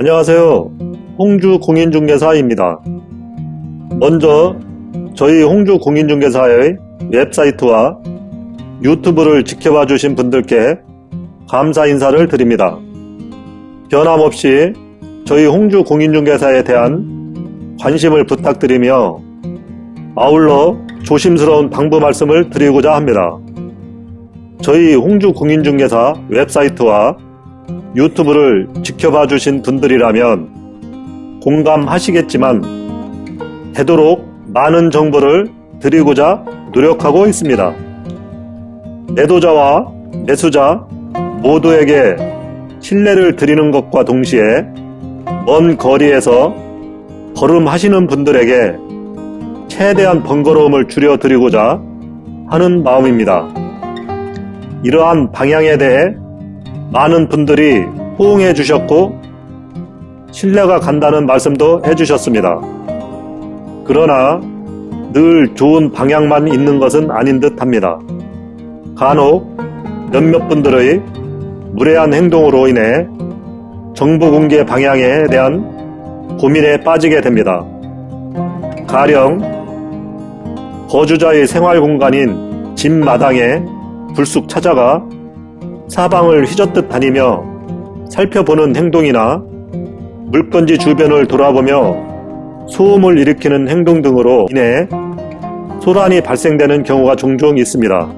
안녕하세요. 홍주 공인중개사입니다. 먼저 저희 홍주 공인중개사의 웹사이트와 유튜브를 지켜봐 주신 분들께 감사 인사를 드립니다. 변함없이 저희 홍주 공인중개사에 대한 관심을 부탁드리며 아울러 조심스러운 당부 말씀을 드리고자 합니다. 저희 홍주 공인중개사 웹사이트와 유튜브를 지켜봐 주신 분들이라면 공감하시겠지만 되도록 많은 정보를 드리고자 노력하고 있습니다. 매도자와 매수자 모두에게 신뢰를 드리는 것과 동시에 먼 거리에서 걸음하시는 분들에게 최대한 번거로움을 줄여드리고자 하는 마음입니다. 이러한 방향에 대해 많은 분들이 호응해 주셨고 신뢰가 간다는 말씀도 해주셨습니다. 그러나 늘 좋은 방향만 있는 것은 아닌 듯 합니다. 간혹 몇몇 분들의 무례한 행동으로 인해 정보 공개 방향에 대한 고민에 빠지게 됩니다. 가령 거주자의 생활 공간인 집 마당에 불쑥 찾아가 사방을 휘젓듯 다니며 살펴보는 행동이나 물건지 주변을 돌아보며 소음을 일으키는 행동 등으로 인해 소란이 발생되는 경우가 종종 있습니다.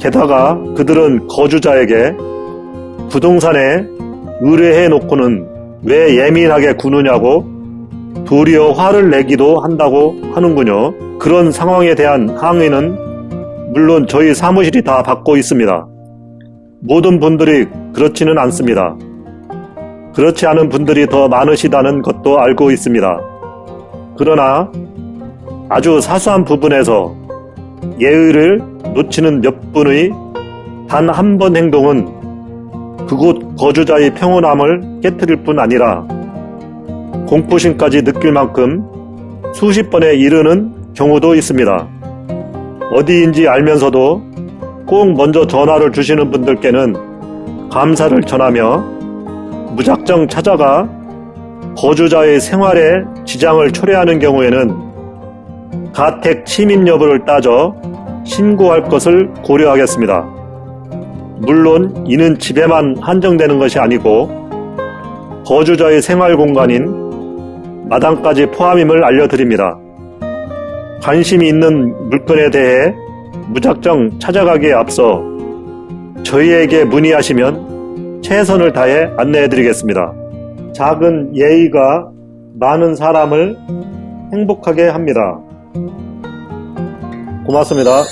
게다가 그들은 거주자에게 부동산에 의뢰해 놓고는 왜 예민하게 구느냐고 도리어 화를 내기도 한다고 하는군요. 그런 상황에 대한 항의는 물론 저희 사무실이 다 받고 있습니다. 모든 분들이 그렇지는 않습니다. 그렇지 않은 분들이 더 많으시다는 것도 알고 있습니다. 그러나 아주 사소한 부분에서 예의를 놓치는 몇 분의 단 한 번 행동은 그곳 거주자의 평온함을 깨뜨릴 뿐 아니라 공포심까지 느낄 만큼 수십 번에 이르는 경우도 있습니다. 어디인지 알면서도 꼭 먼저 전화를 주시는 분들께는 감사를 전하며 무작정 찾아가 거주자의 생활에 지장을 초래하는 경우에는 가택 침입 여부를 따져 신고할 것을 고려하겠습니다. 물론 이는 집에만 한정되는 것이 아니고 거주자의 생활 공간인 마당까지 포함임을 알려드립니다. 관심이 있는 물건에 대해 무작정 찾아가기에 앞서 저희에게 문의하시면 최선을 다해 안내해 드리겠습니다. 작은 예의가 많은 사람을 행복하게 합니다. 고맙습니다.